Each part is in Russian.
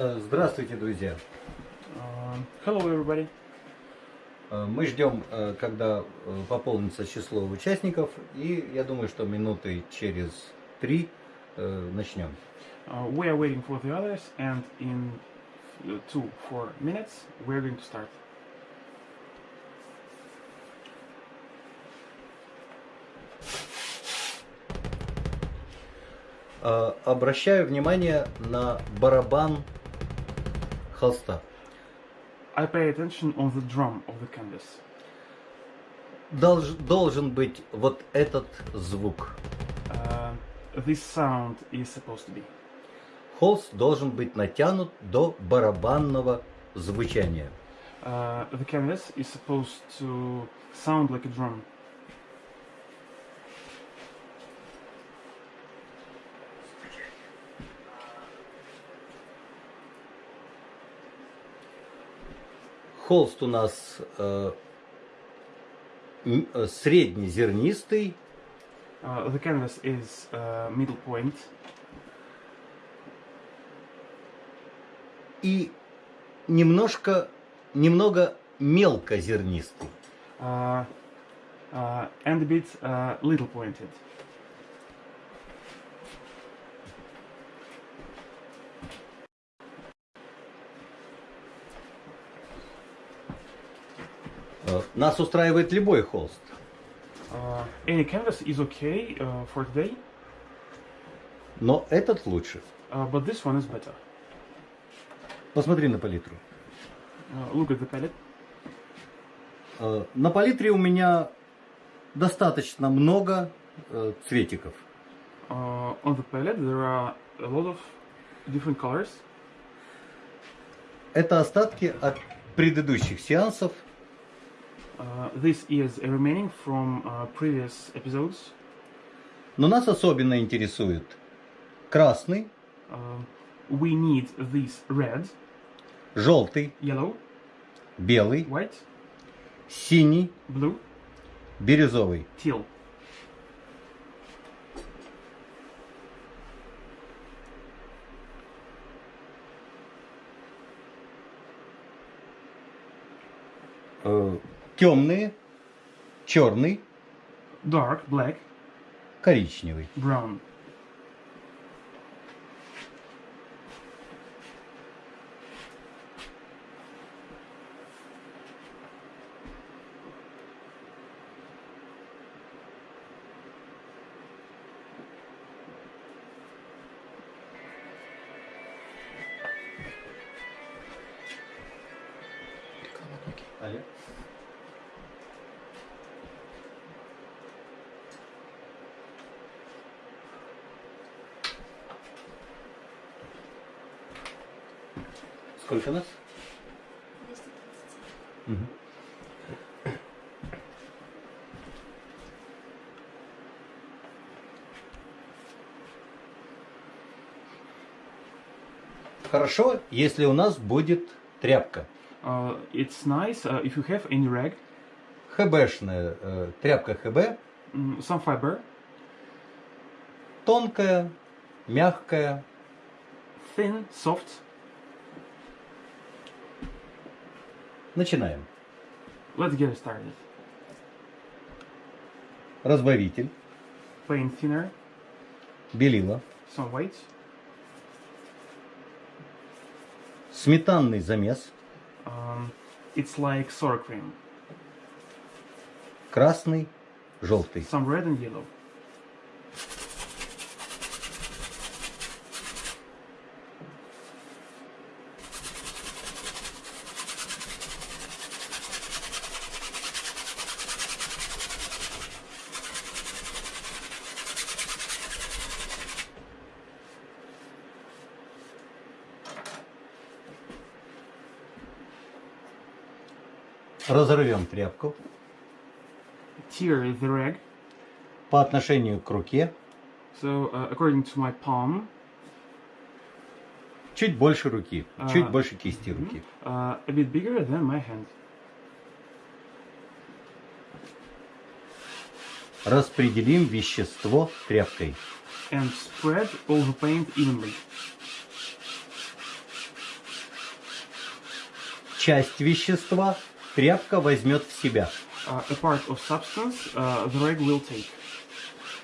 Э, Здравствуйте, друзья. Um, hello, everybody. Э, Мы ждем, э, когда э, пополнится число участников, и я думаю, что минуты через три э, начнем. We are waiting for the others, and in two, four minutes, we're going to start. Э, Обращаю внимание на барабан холста. I pay attention on the drum of the canvas. Долж- должен быть вот этот звук. Uh, this sound is supposed to be. Холст должен быть натянут до барабанного звучания. Uh, the canvas is supposed to sound like a drum. Холст у нас э, э, среднезернистый, Uh, the canvas is uh, middle point, и немножко, немного мелкозернистый. uh, uh, and a bit uh, little pointed. Нас устраивает любой холст. Uh, any canvas is okay uh, for today, Но этот лучше. uh, but this one is better. Посмотри на палитру. Uh, look at the palette. Э, На палитре у меня достаточно много э, цветиков. Uh, on the palette there are a lot of different colors. Это остатки от предыдущих сеансов. Uh, this is a remaining from uh, previous episodes. Но нас особенно интересует красный, Uh, we need this red, желтый, yellow, белый, white, синий, blue, бирюзовый. teal. Э, темные, черный, Dark, black, коричневый. brown. Алло. Сколько нас? Мгм. Хорошо, если у нас будет тряпка. Uh, it's nice uh, if you have any rag, ХБшная э, тряпка ХБ, mm, some fiber, тонкая, мягкая, thin, soft. Начинаем. Let's get started. Разбавитель, Paint thinner, белила, some white, сметанный замес, um, it's like sour cream, красный, желтый. some red and yellow. Разорвем тряпку Tear the rag. по отношению к руке, So uh, according to my palm, чуть больше руки, А. чуть больше кисти руки. uh, a bit bigger than my hand. Распределим вещество тряпкой. and spread all the paint evenly. часть вещества тряпка возьмет в себя. Uh, a part of substance uh, the rag will take,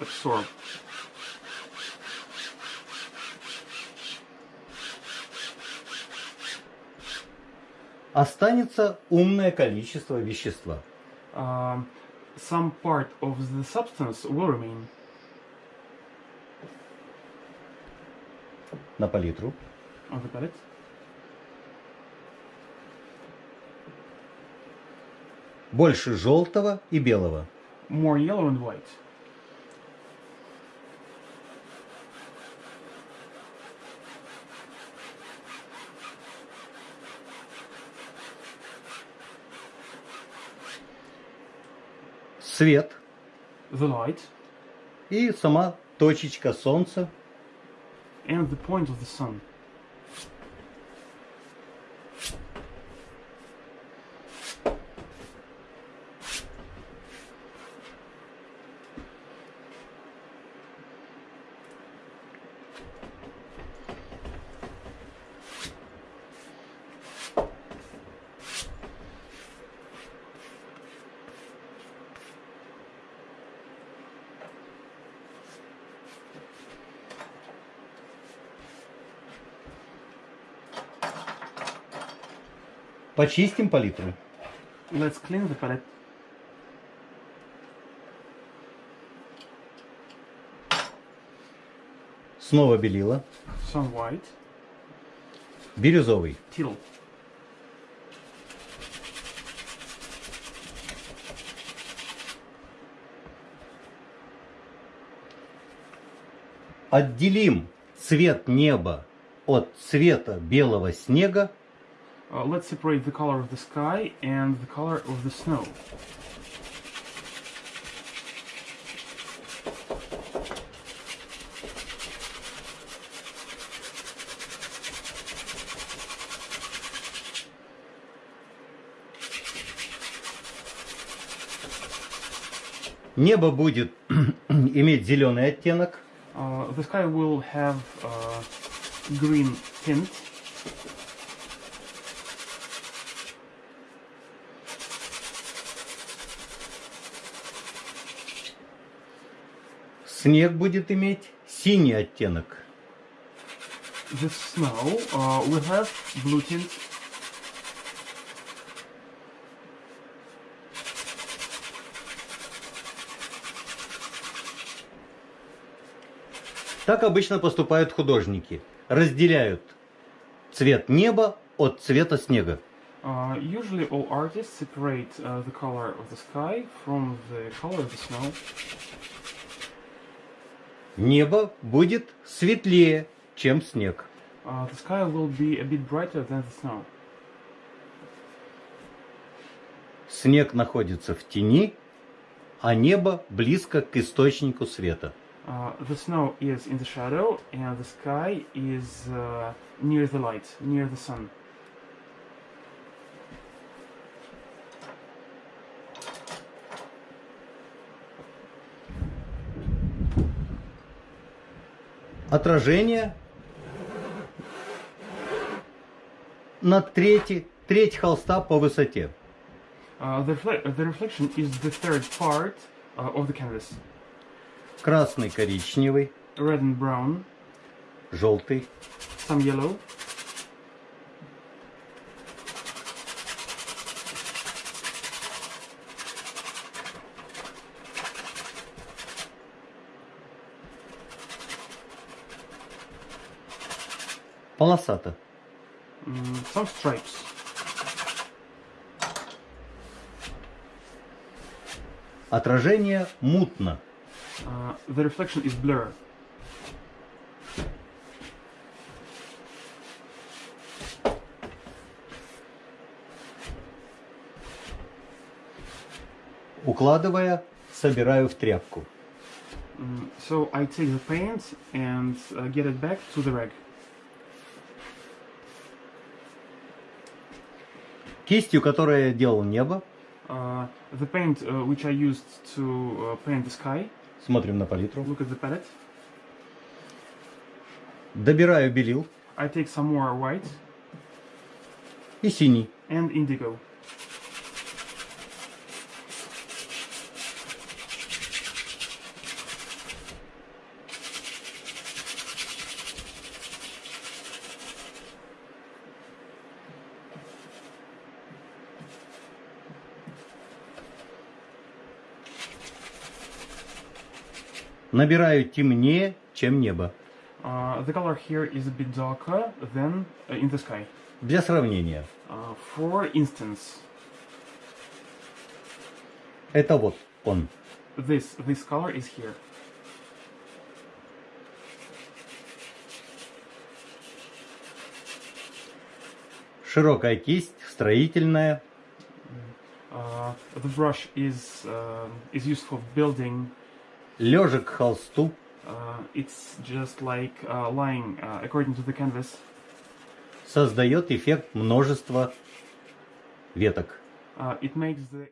absorb. Останется умное количество вещества. Um, some part of the substance will remain. На палитру. on the palette. Больше желтого и белого. More yellow and white. Свет The light и сама точечка солнца. and the point of the sun. Почистим палитру. Let's clean the palette. Снова белила. Some white, Бирюзовый. teal. Отделим цвет неба от цвета белого снега Uh, let's separate the color of the sky and the color of the snow. Небо будет иметь зеленый оттенок, Uh, the sky will have uh, green tint. снег будет иметь синий оттенок. The snow uh, will have blue tint. Так обычно поступают художники. Разделяют цвет неба от цвета снега. Uh, usually, all artists separate uh, the color of the sky from the color of the snow. Небо будет светлее, чем снег. Uh, the sky will be a bit brighter than the snow. Снег находится в тени, а небо близко к источнику света. Uh, the snow is in the shadow, and the sky is uh, near the light, near the sun. Отражение на трети, треть холста по высоте. Uh, the, refle- the reflection is the third part uh, of the canvas. Красный, коричневый, Red and brown, желтый, some yellow, полосато. mm, some stripes. Отражение мутно. Uh, the reflection is blur. Укладывая, собираю в тряпку. Mm, so I take the paint and uh, get it back to the rag. Кистью, которой я делал небо, Uh, the paint uh, which I used to uh, paint the sky. Смотрим на палитру, Look at the palette. добираю белил, I take some more white. и синий. and indigo. Набираю темнее, чем небо. Uh, the color here is a bit darker than uh, in the sky. Для сравнения. Uh, for instance, Это вот он. this this color is here. Широкая кисть, строительная, Uh, the brush is uh, is used for building. Лежа к холсту, Uh, it's just like uh, lying uh, according to the canvas. создает эффект множества веток. Uh, it makes the